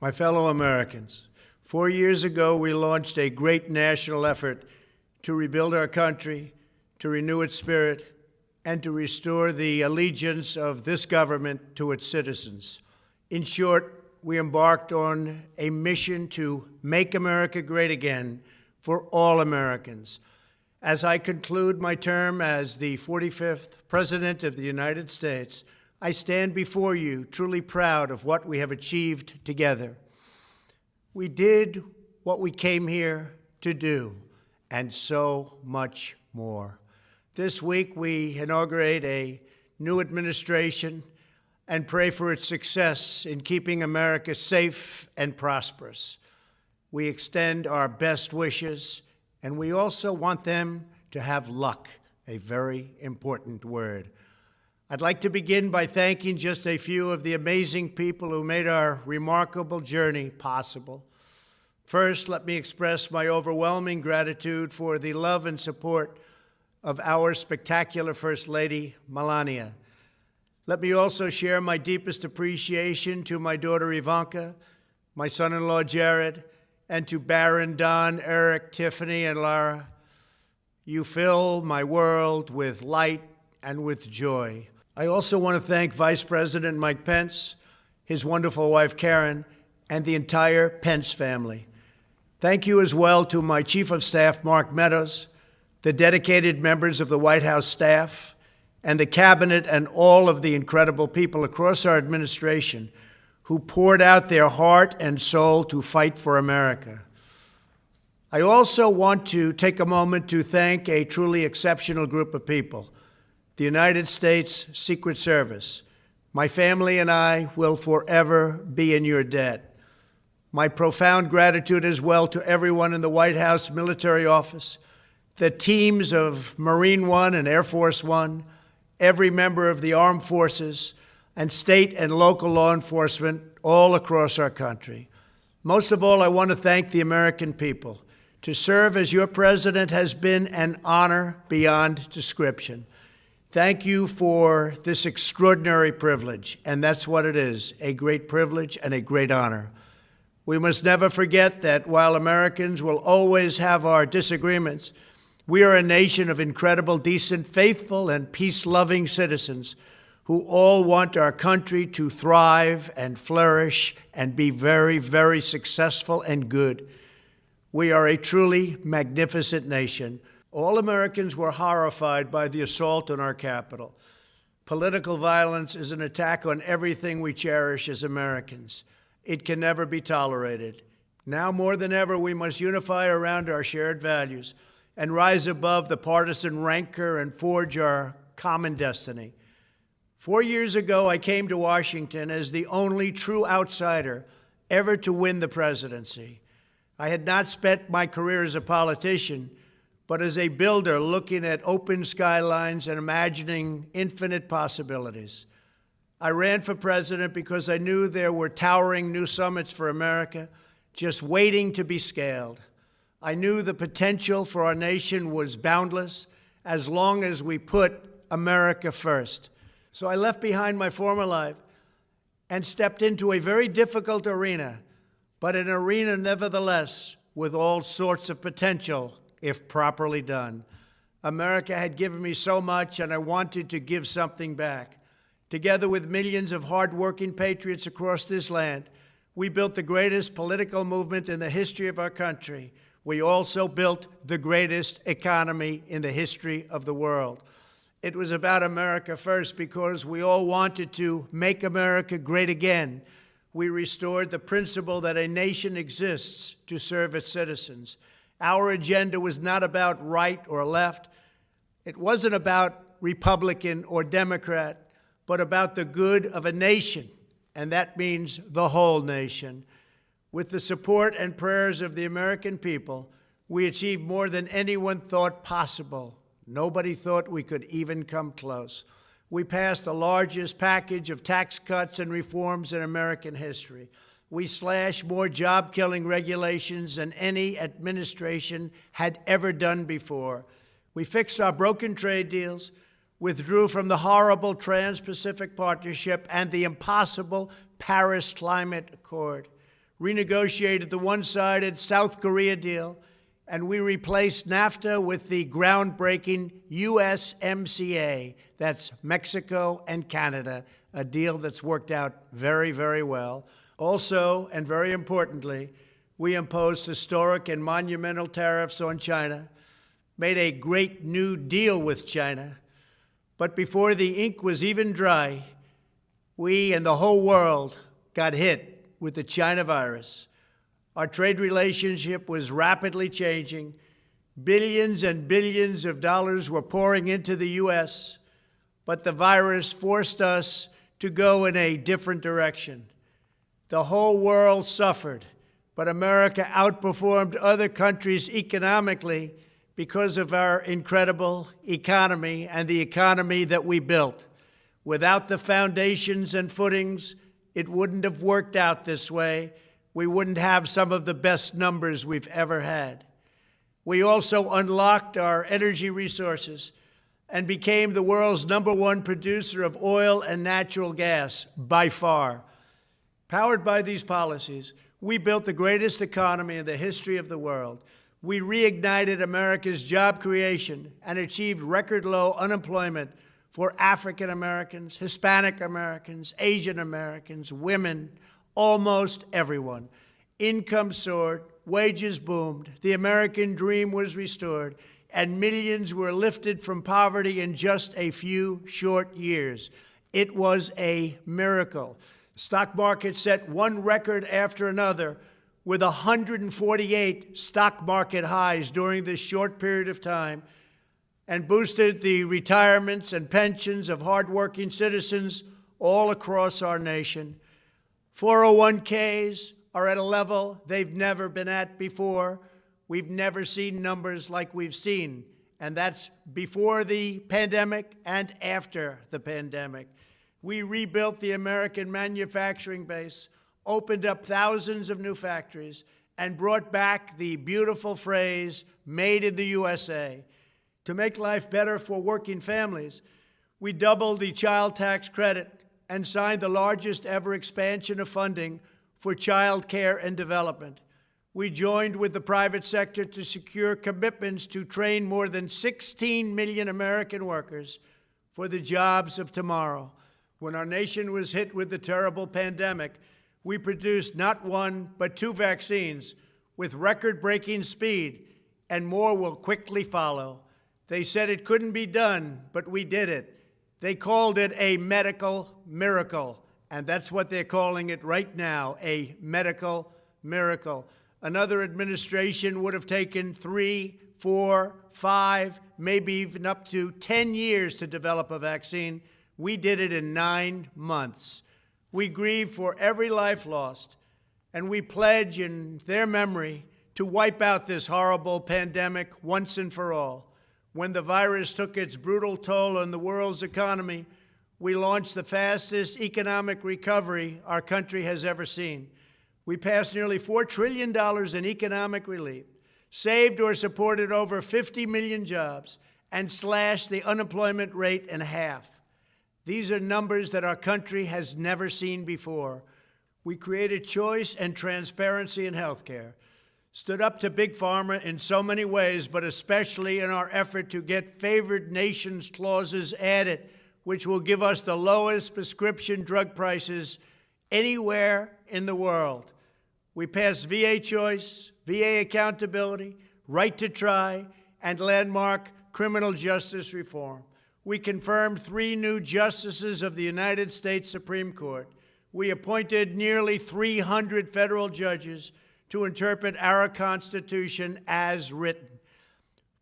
My fellow Americans, four years ago we launched a great national effort to rebuild our country, to renew its spirit, and to restore the allegiance of this government to its citizens. In short, we embarked on a mission to make America great again for all Americans. As I conclude my term as the 45th President of the United States, I stand before you truly proud of what we have achieved together. We did what we came here to do, and so much more. This week, we inaugurate a new administration and pray for its success in keeping America safe and prosperous. We extend our best wishes, and we also want them to have luck, a very important word. I'd like to begin by thanking just a few of the amazing people who made our remarkable journey possible. First, let me express my overwhelming gratitude for the love and support of our spectacular First Lady, Melania. Let me also share my deepest appreciation to my daughter Ivanka, my son-in-law Jared, and to Barron, Don, Eric, Tiffany, and Lara. You fill my world with light and with joy. I also want to thank Vice President Mike Pence, his wonderful wife Karen, and the entire Pence family. Thank you as well to my Chief of Staff, Mark Meadows, the dedicated members of the White House staff, and the Cabinet and all of the incredible people across our administration who poured out their heart and soul to fight for America. I also want to take a moment to thank a truly exceptional group of people the United States Secret Service. My family and I will forever be in your debt. My profound gratitude as well to everyone in the White House Military Office, the teams of Marine One and Air Force One, every member of the armed forces, and state and local law enforcement all across our country. Most of all, I want to thank the American people. To serve as your president has been an honor beyond description. Thank you for this extraordinary privilege, and that's what it is, a great privilege and a great honor. We must never forget that while Americans will always have our disagreements, we are a nation of incredible, decent, faithful, and peace-loving citizens who all want our country to thrive and flourish and be very, very successful and good. We are a truly magnificent nation all Americans were horrified by the assault on our Capitol. Political violence is an attack on everything we cherish as Americans. It can never be tolerated. Now more than ever, we must unify around our shared values and rise above the partisan rancor and forge our common destiny. Four years ago, I came to Washington as the only true outsider ever to win the presidency. I had not spent my career as a politician, but as a builder looking at open skylines and imagining infinite possibilities. I ran for president because I knew there were towering new summits for America just waiting to be scaled. I knew the potential for our nation was boundless as long as we put America first. So I left behind my former life and stepped into a very difficult arena, but an arena nevertheless with all sorts of potential if properly done. America had given me so much, and I wanted to give something back. Together with millions of hardworking patriots across this land, we built the greatest political movement in the history of our country. We also built the greatest economy in the history of the world. It was about America first because we all wanted to make America great again. We restored the principle that a nation exists to serve its citizens. Our agenda was not about right or left. It wasn't about Republican or Democrat, but about the good of a nation, and that means the whole nation. With the support and prayers of the American people, we achieved more than anyone thought possible. Nobody thought we could even come close. We passed the largest package of tax cuts and reforms in American history. We slashed more job-killing regulations than any administration had ever done before. We fixed our broken trade deals, withdrew from the horrible Trans-Pacific Partnership and the impossible Paris Climate Accord, renegotiated the one sided South Korea deal, and we replaced NAFTA with the groundbreaking USMCA. That's Mexico and Canada, a deal that's worked out very, very well. Also, and very importantly, we imposed historic and monumental tariffs on China, made a great new deal with China. But before the ink was even dry, we and the whole world got hit with the China virus. Our trade relationship was rapidly changing. Billions and billions of dollars were pouring into the U.S., but the virus forced us to go in a different direction. The whole world suffered, but America outperformed other countries economically because of our incredible economy and the economy that we built. Without the foundations and footings, it wouldn't have worked out this way we wouldn't have some of the best numbers we've ever had. We also unlocked our energy resources and became the world's number one producer of oil and natural gas by far. Powered by these policies, we built the greatest economy in the history of the world. We reignited America's job creation and achieved record low unemployment for African Americans, Hispanic Americans, Asian Americans, women, almost everyone. Income soared, wages boomed, the American dream was restored, and millions were lifted from poverty in just a few short years. It was a miracle. Stock market set one record after another with 148 stock market highs during this short period of time and boosted the retirements and pensions of hardworking citizens all across our nation. 401ks are at a level they've never been at before. We've never seen numbers like we've seen, and that's before the pandemic and after the pandemic. We rebuilt the American manufacturing base, opened up thousands of new factories, and brought back the beautiful phrase, made in the USA. To make life better for working families, we doubled the child tax credit and signed the largest ever expansion of funding for child care and development. We joined with the private sector to secure commitments to train more than 16 million American workers for the jobs of tomorrow. When our nation was hit with the terrible pandemic, we produced not one, but two vaccines with record breaking speed, and more will quickly follow. They said it couldn't be done, but we did it. They called it a medical miracle, and that's what they're calling it right now a medical miracle. Another administration would have taken three, four, five, maybe even up to 10 years to develop a vaccine. We did it in nine months. We grieve for every life lost, and we pledge in their memory to wipe out this horrible pandemic once and for all when the virus took its brutal toll on the world's economy, we launched the fastest economic recovery our country has ever seen. We passed nearly $4 trillion in economic relief, saved or supported over 50 million jobs, and slashed the unemployment rate in half. These are numbers that our country has never seen before. We created choice and transparency in health care stood up to Big Pharma in so many ways, but especially in our effort to get favored nations clauses added, which will give us the lowest prescription drug prices anywhere in the world. We passed VA choice, VA accountability, right to try, and landmark criminal justice reform. We confirmed three new justices of the United States Supreme Court. We appointed nearly 300 federal judges to interpret our Constitution as written.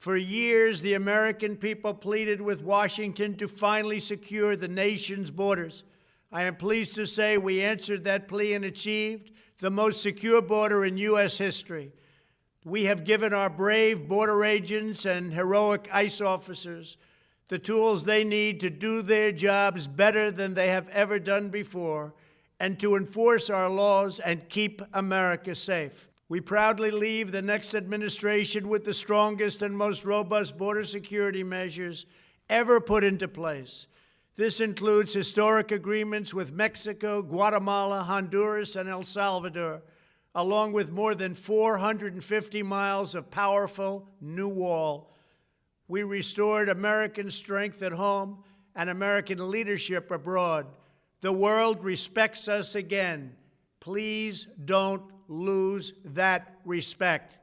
For years, the American people pleaded with Washington to finally secure the nation's borders. I am pleased to say we answered that plea and achieved the most secure border in U.S. history. We have given our brave border agents and heroic ICE officers the tools they need to do their jobs better than they have ever done before and to enforce our laws and keep America safe. We proudly leave the next administration with the strongest and most robust border security measures ever put into place. This includes historic agreements with Mexico, Guatemala, Honduras, and El Salvador, along with more than 450 miles of powerful new wall. We restored American strength at home and American leadership abroad. The world respects us again. Please don't lose that respect.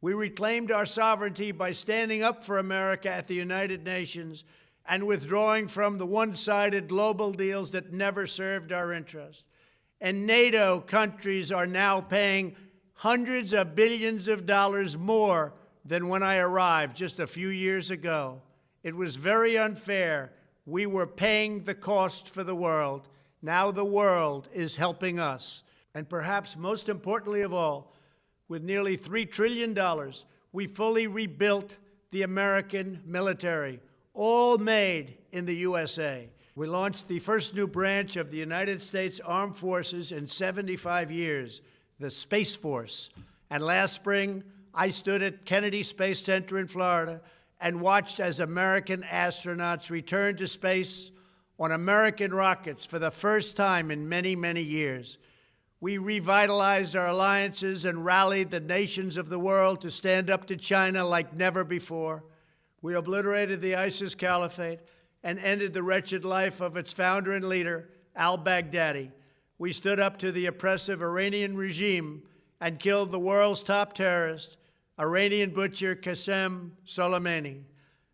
We reclaimed our sovereignty by standing up for America at the United Nations and withdrawing from the one-sided global deals that never served our interest. And NATO countries are now paying hundreds of billions of dollars more than when I arrived just a few years ago. It was very unfair. We were paying the cost for the world. Now the world is helping us. And perhaps most importantly of all, with nearly $3 trillion, we fully rebuilt the American military, all made in the USA. We launched the first new branch of the United States Armed Forces in 75 years, the Space Force. And last spring, I stood at Kennedy Space Center in Florida and watched as American astronauts returned to space on American rockets for the first time in many, many years. We revitalized our alliances and rallied the nations of the world to stand up to China like never before. We obliterated the ISIS caliphate and ended the wretched life of its founder and leader, al-Baghdadi. We stood up to the oppressive Iranian regime and killed the world's top terrorist, Iranian butcher Qasem Soleimani.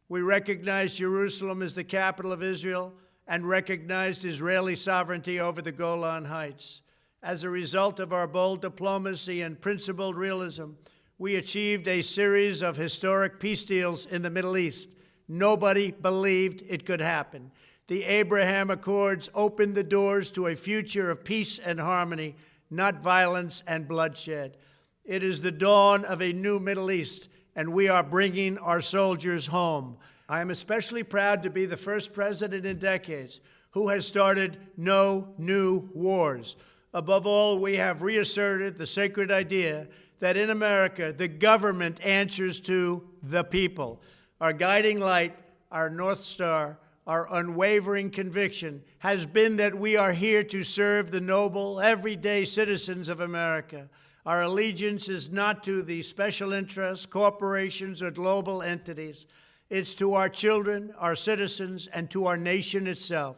We recognized Jerusalem as the capital of Israel and recognized Israeli sovereignty over the Golan Heights. As a result of our bold diplomacy and principled realism, we achieved a series of historic peace deals in the Middle East. Nobody believed it could happen. The Abraham Accords opened the doors to a future of peace and harmony, not violence and bloodshed. It is the dawn of a new Middle East, and we are bringing our soldiers home. I am especially proud to be the first president in decades who has started no new wars. Above all, we have reasserted the sacred idea that in America, the government answers to the people. Our guiding light, our North Star, our unwavering conviction has been that we are here to serve the noble, everyday citizens of America. Our allegiance is not to the special interests, corporations, or global entities. It's to our children, our citizens, and to our nation itself.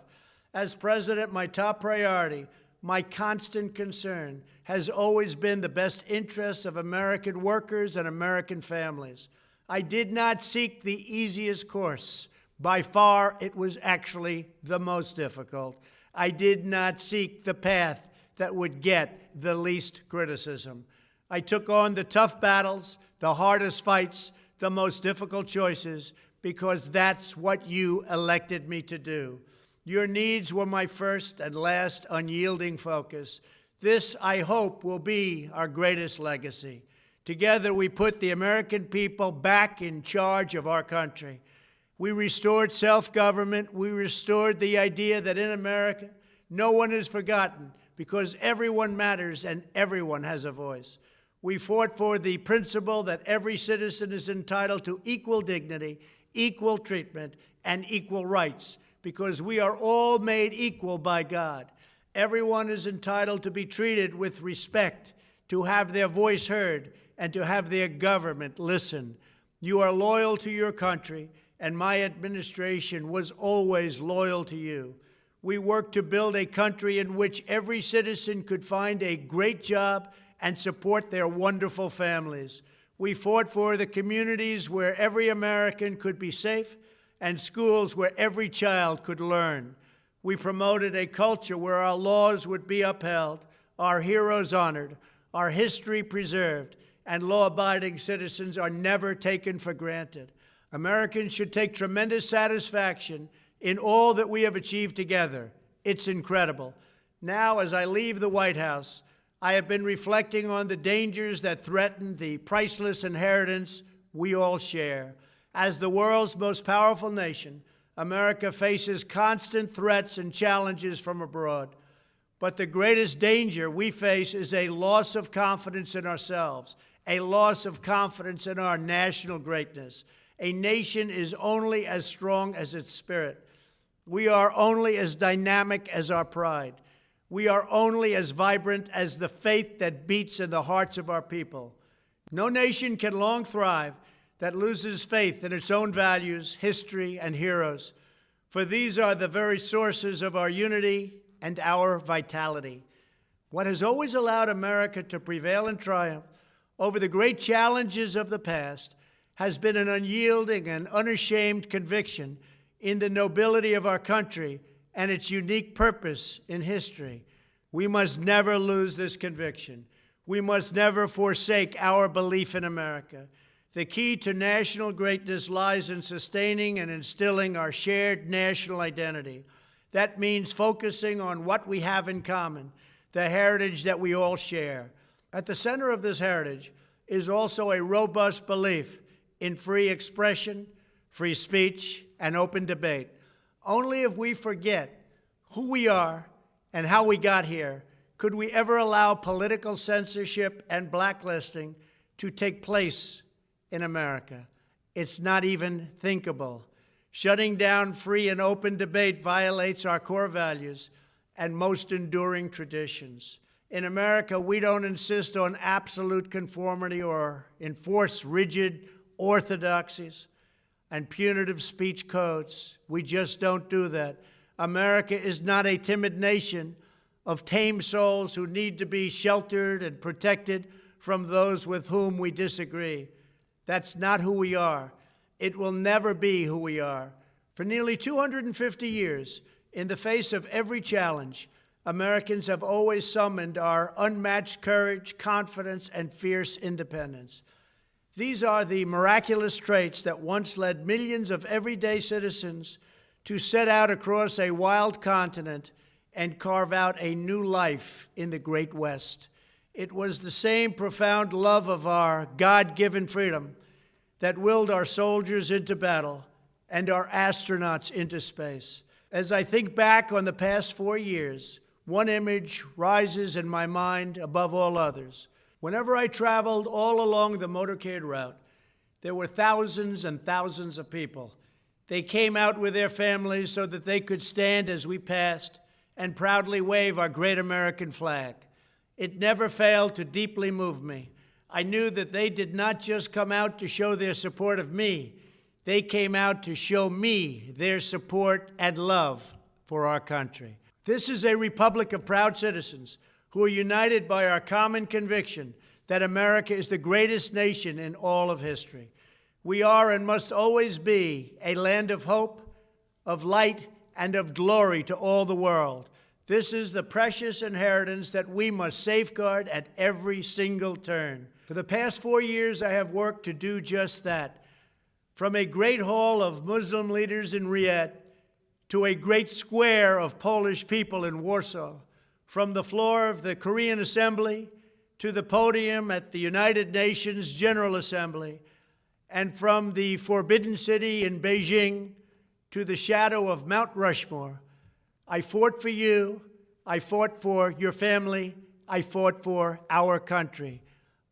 As president, my top priority my constant concern has always been the best interests of American workers and American families. I did not seek the easiest course. By far, it was actually the most difficult. I did not seek the path that would get the least criticism. I took on the tough battles, the hardest fights, the most difficult choices, because that's what you elected me to do. Your needs were my first and last unyielding focus. This, I hope, will be our greatest legacy. Together, we put the American people back in charge of our country. We restored self-government. We restored the idea that in America, no one is forgotten because everyone matters and everyone has a voice. We fought for the principle that every citizen is entitled to equal dignity, equal treatment, and equal rights because we are all made equal by God. Everyone is entitled to be treated with respect, to have their voice heard, and to have their government listen. You are loyal to your country, and my administration was always loyal to you. We worked to build a country in which every citizen could find a great job and support their wonderful families. We fought for the communities where every American could be safe and schools where every child could learn. We promoted a culture where our laws would be upheld, our heroes honored, our history preserved, and law-abiding citizens are never taken for granted. Americans should take tremendous satisfaction in all that we have achieved together. It's incredible. Now, as I leave the White House, I have been reflecting on the dangers that threaten the priceless inheritance we all share. As the world's most powerful nation, America faces constant threats and challenges from abroad. But the greatest danger we face is a loss of confidence in ourselves, a loss of confidence in our national greatness. A nation is only as strong as its spirit. We are only as dynamic as our pride. We are only as vibrant as the faith that beats in the hearts of our people. No nation can long thrive that loses faith in its own values, history, and heroes, for these are the very sources of our unity and our vitality. What has always allowed America to prevail and triumph over the great challenges of the past has been an unyielding and unashamed conviction in the nobility of our country and its unique purpose in history. We must never lose this conviction. We must never forsake our belief in America. The key to national greatness lies in sustaining and instilling our shared national identity. That means focusing on what we have in common, the heritage that we all share. At the center of this heritage is also a robust belief in free expression, free speech, and open debate. Only if we forget who we are and how we got here could we ever allow political censorship and blacklisting to take place in America. It's not even thinkable. Shutting down free and open debate violates our core values and most enduring traditions. In America, we don't insist on absolute conformity or enforce rigid orthodoxies and punitive speech codes. We just don't do that. America is not a timid nation of tame souls who need to be sheltered and protected from those with whom we disagree. That's not who we are. It will never be who we are. For nearly 250 years, in the face of every challenge, Americans have always summoned our unmatched courage, confidence, and fierce independence. These are the miraculous traits that once led millions of everyday citizens to set out across a wild continent and carve out a new life in the Great West. It was the same profound love of our God given freedom that willed our soldiers into battle and our astronauts into space. As I think back on the past four years, one image rises in my mind above all others. Whenever I traveled all along the motorcade route, there were thousands and thousands of people. They came out with their families so that they could stand as we passed and proudly wave our great American flag. It never failed to deeply move me. I knew that they did not just come out to show their support of me, they came out to show me their support and love for our country. This is a republic of proud citizens who are united by our common conviction that America is the greatest nation in all of history. We are and must always be a land of hope, of light, and of glory to all the world. This is the precious inheritance that we must safeguard at every single turn. For the past four years, I have worked to do just that. From a great hall of Muslim leaders in Riyadh to a great square of Polish people in Warsaw, from the floor of the Korean Assembly to the podium at the United Nations General Assembly, and from the Forbidden City in Beijing to the shadow of Mount Rushmore, I fought for you, I fought for your family, I fought for our country.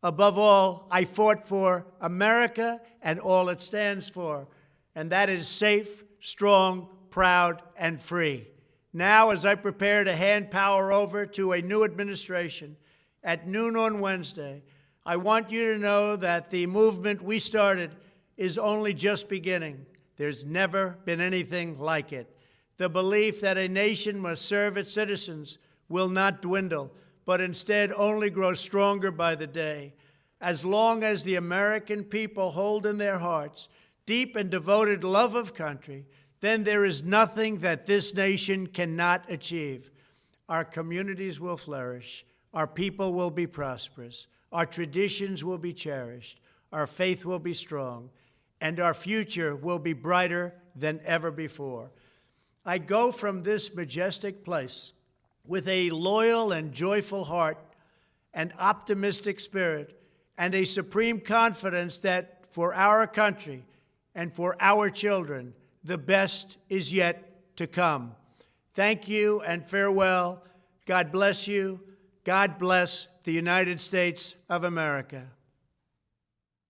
Above all, I fought for America and all it stands for, and that is safe, strong, proud, and free. Now, as I prepare to hand power over to a new administration at noon on Wednesday, I want you to know that the movement we started is only just beginning. There's never been anything like it. The belief that a nation must serve its citizens will not dwindle, but instead only grow stronger by the day. As long as the American people hold in their hearts deep and devoted love of country, then there is nothing that this nation cannot achieve. Our communities will flourish, our people will be prosperous, our traditions will be cherished, our faith will be strong, and our future will be brighter than ever before. I go from this majestic place with a loyal and joyful heart, an optimistic spirit, and a supreme confidence that for our country and for our children, the best is yet to come. Thank you and farewell. God bless you. God bless the United States of America.